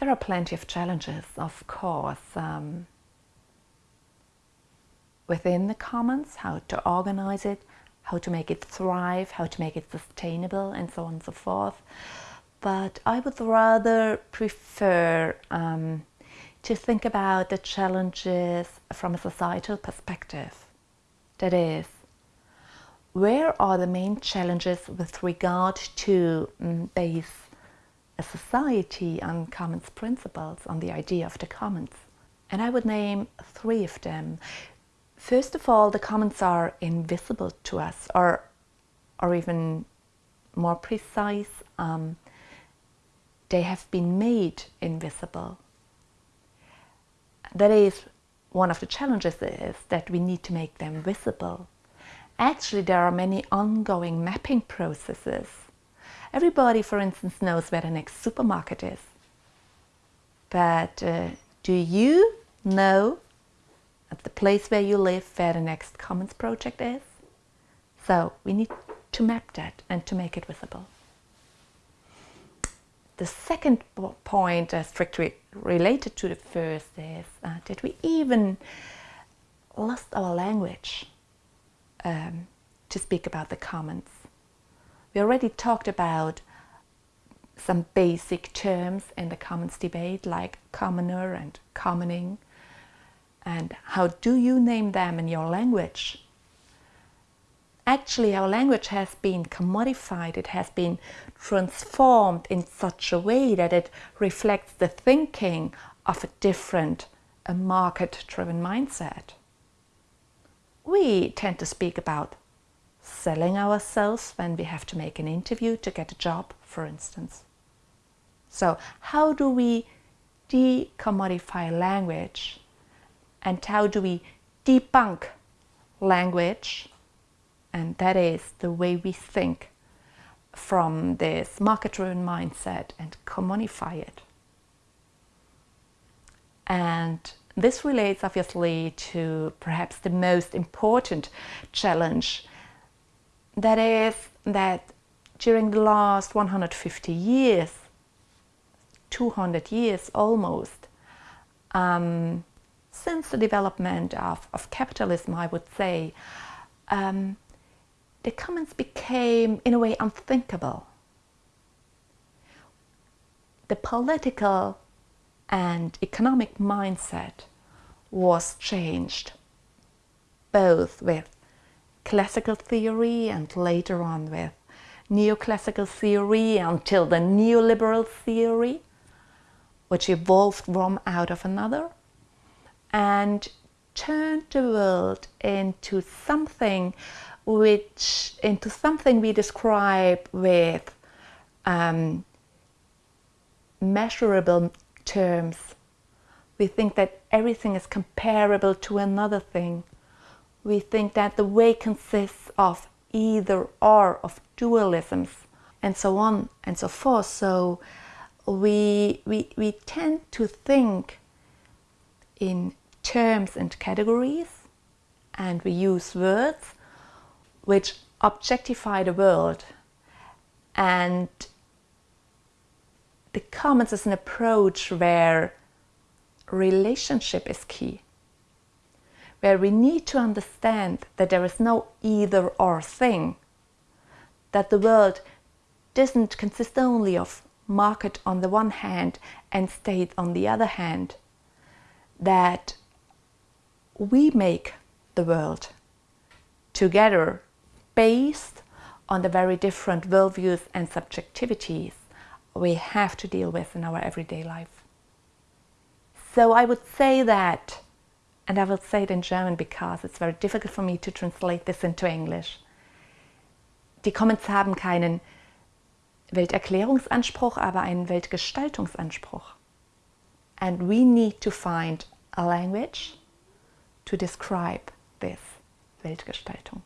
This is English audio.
There are plenty of challenges, of course, um, within the commons, how to organize it, how to make it thrive, how to make it sustainable, and so on and so forth. But I would rather prefer um, to think about the challenges from a societal perspective. That is, where are the main challenges with regard to um, base a society on commons principles, on the idea of the commons? And I would name three of them. First of all, the commons are invisible to us, or, or even more precise, um, they have been made invisible that is one of the challenges is that we need to make them visible. Actually, there are many ongoing mapping processes. Everybody, for instance, knows where the next supermarket is. But uh, do you know at the place where you live where the next Commons project is? So we need to map that and to make it visible. The second point, uh, strictly related to the first, is uh, that we even lost our language um, to speak about the commons. We already talked about some basic terms in the commons debate like commoner and commoning. And how do you name them in your language? Actually our language has been commodified, it has been transformed in such a way that it reflects the thinking of a different, a market-driven mindset. We tend to speak about selling ourselves when we have to make an interview to get a job, for instance. So how do we decommodify language and how do we debunk language and that is the way we think from this market-driven mindset and commodify it. And this relates obviously to perhaps the most important challenge that is that during the last 150 years, 200 years almost, um, since the development of, of capitalism, I would say, um, the commons became, in a way, unthinkable. The political and economic mindset was changed, both with classical theory and later on with neoclassical theory until the neoliberal theory, which evolved one out of another, and turned the world into something which into something we describe with um, measurable terms. We think that everything is comparable to another thing. We think that the way consists of either or, of dualisms, and so on and so forth. So we, we, we tend to think in terms and categories, and we use words which objectify the world and the commons is an approach where relationship is key where we need to understand that there is no either or thing that the world doesn't consist only of market on the one hand and state on the other hand that we make the world together based on the very different worldviews and subjectivities we have to deal with in our everyday life. So I would say that, and I will say it in German because it's very difficult for me to translate this into English. Die Commons haben keinen Welterklärungsanspruch, aber einen Weltgestaltungsanspruch. And we need to find a language to describe this Weltgestaltung.